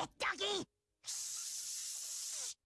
やった